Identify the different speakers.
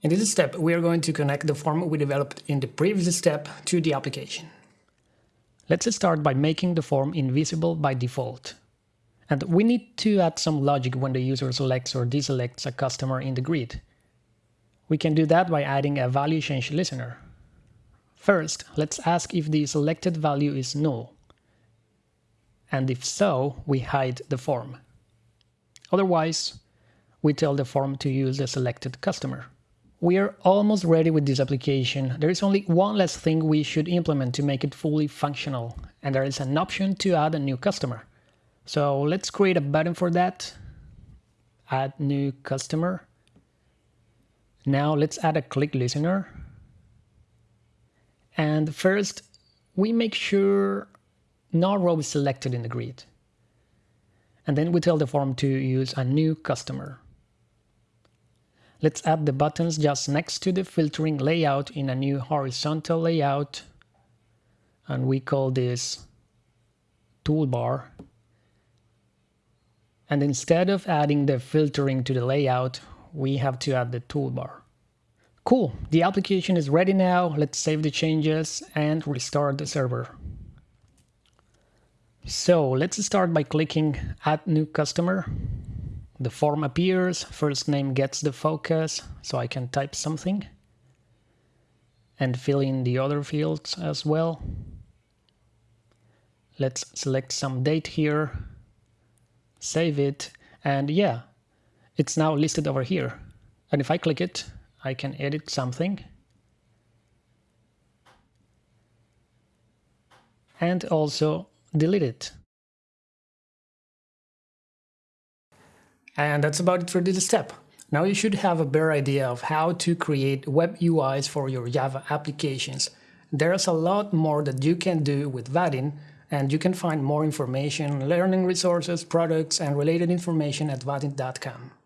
Speaker 1: In this step, we are going to connect the form we developed in the previous step to the application. Let's start by making the form invisible by default. And we need to add some logic when the user selects or deselects a customer in the grid. We can do that by adding a value change listener. First, let's ask if the selected value is null. And if so, we hide the form. Otherwise, we tell the form to use the selected customer. We are almost ready with this application. There is only one last thing we should implement to make it fully functional, and there is an option to add a new customer. So let's create a button for that. Add new customer. Now let's add a click listener. And first, we make sure no row is selected in the grid. And then we tell the form to use a new customer. Let's add the buttons just next to the filtering layout in a new horizontal layout. And we call this toolbar. And instead of adding the filtering to the layout, we have to add the toolbar. Cool, the application is ready now. Let's save the changes and restart the server. So let's start by clicking add new customer the form appears, first name gets the focus, so I can type something and fill in the other fields as well. Let's select some date here, save it, and yeah, it's now listed over here. And if I click it, I can edit something. And also delete it. And that's about it for this step. Now you should have a better idea of how to create web UIs for your Java applications. There's a lot more that you can do with Vaadin, and you can find more information, learning resources, products, and related information at vaadin.com.